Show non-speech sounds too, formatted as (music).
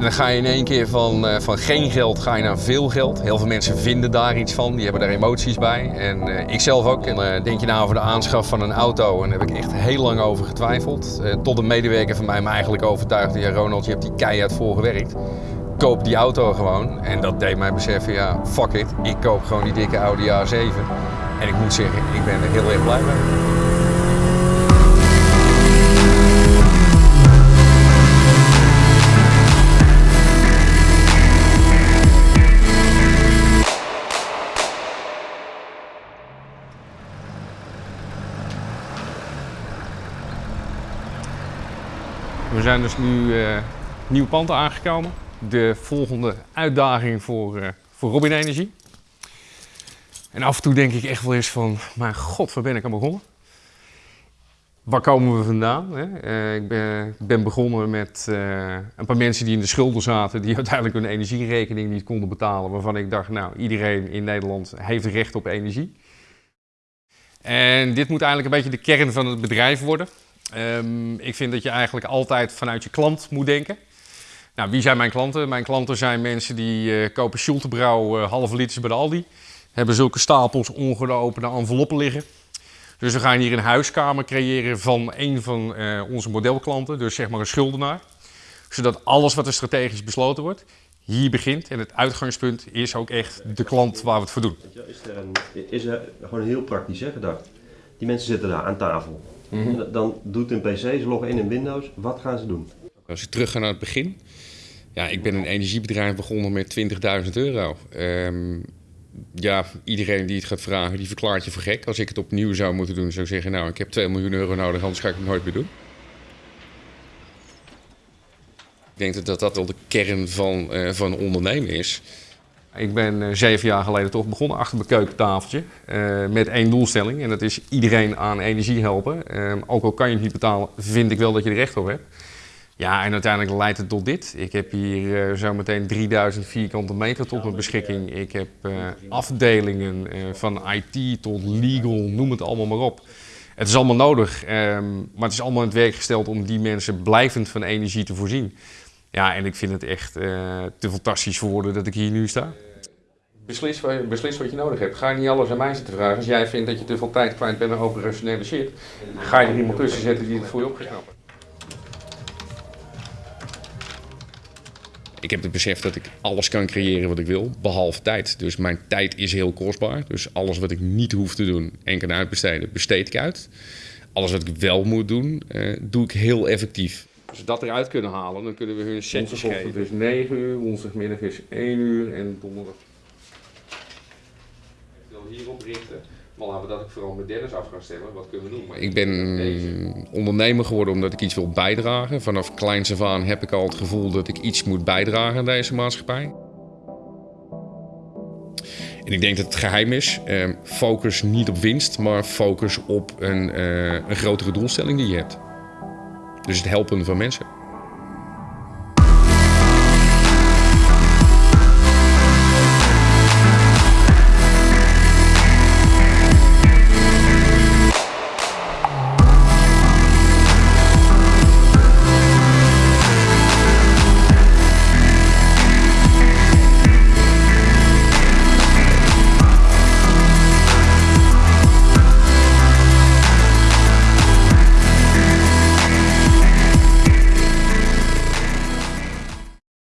Dan ga je in één keer van, uh, van geen geld ga je naar veel geld. Heel veel mensen vinden daar iets van, die hebben daar emoties bij. En uh, ik zelf ook. En uh, denk je nou over de aanschaf van een auto en daar heb ik echt heel lang over getwijfeld. tot een medewerker van mij me eigenlijk overtuigde, ja Ronald, je hebt die keihard voor gewerkt. Koop die auto gewoon. En dat deed mij beseffen, ja fuck it, ik koop gewoon die dikke Audi A7. En ik moet zeggen, ik ben er heel erg blij mee. We zijn dus nu uh, nieuw pand aangekomen. De volgende uitdaging voor, uh, voor Robin Energie. En af en toe denk ik echt wel eens van, mijn god, waar ben ik aan begonnen? Waar komen we vandaan? Hè? Uh, ik ben, ben, begonnen met een paar mensen die in de schulden zaten, die (laughs) uiteindelijk hun energierekening niet konden betalen. Waarvan ik dacht, nou, iedereen in Nederland heeft recht op energie. En dit moet eigenlijk een beetje de kern van het bedrijf worden. Um, ik vind dat je eigenlijk altijd vanuit je klant moet denken. Nou, wie zijn mijn klanten? Mijn klanten zijn mensen die uh, kopen Schultebrouw uh, halve liters bij de Aldi. Hebben zulke stapels ongeopende enveloppen liggen. Dus we gaan hier een huiskamer creëren van een van uh, onze modelklanten. Dus zeg maar een schuldenaar. Zodat alles wat er strategisch besloten wordt, hier begint. En het uitgangspunt is ook echt de klant waar we het voor doen. Is er, is er gewoon heel praktisch hè, gedacht. Die mensen zitten daar aan tafel. Mm -hmm. Dan doet een PC, ze loggen in in Windows. Wat gaan ze doen? Als je terug gaat naar het begin. Ja, ik ben een energiebedrijf begonnen met 20.000 euro. Um, ja, iedereen die het gaat vragen, die verklaart je voor gek. Als ik het opnieuw zou moeten doen, zou ik zeggen... nou, ik heb 2 miljoen euro nodig, anders ga ik het nooit meer doen. Ik denk dat dat wel de kern van, uh, van ondernemen is. Ik ben uh, zeven jaar geleden toch begonnen achter mijn keukentafeltje uh, met één doelstelling. En dat is iedereen aan energie helpen. Uh, ook al kan je het niet betalen, vind ik wel dat je er recht op hebt. Ja, en uiteindelijk leidt het tot dit. Ik heb hier zometeen 3000 vierkante meter tot mijn beschikking. Ik heb afdelingen van IT tot legal, noem het allemaal maar op. Het is allemaal nodig, ehm, maar het is allemaal in het werk gesteld om die mensen blijvend van energie te voorzien. Ja, en ik vind het echt te fantastisch voor woorden dat ik hier nu sta. Beslis, beslis wat je nodig hebt. Ga je niet alles aan mij zitten vragen. Als jij vindt dat je te veel tijd kwijt bent aan operationele shit, ga je er iemand tussen zetten die het voor je op gaat Ik heb het besef dat ik alles kan creëren wat ik wil, behalve tijd. Dus mijn tijd is heel kostbaar. Dus alles wat ik niet hoef te doen en kan uitbesteden, besteed ik uit. Alles wat ik wel moet doen, uh, doe ik heel effectief. Als we dat eruit kunnen halen, dan kunnen we hun setjes geven. Dus 9 uur, woensdagmiddag is 1 uur en donderdag hierop richten. Maar laten we dat ook vooral met Dennis af gaan. Wat kunnen we doen? Maar ik ben ondernemer geworden omdat ik iets wil bijdragen. Vanaf kleins af aan heb ik al het gevoel dat ik iets moet bijdragen aan deze maatschappij. En ik denk dat het geheim is, eh, focus niet op winst, maar focus op een, uh, een grotere doelstelling die je hebt. Dus het helpen van mensen.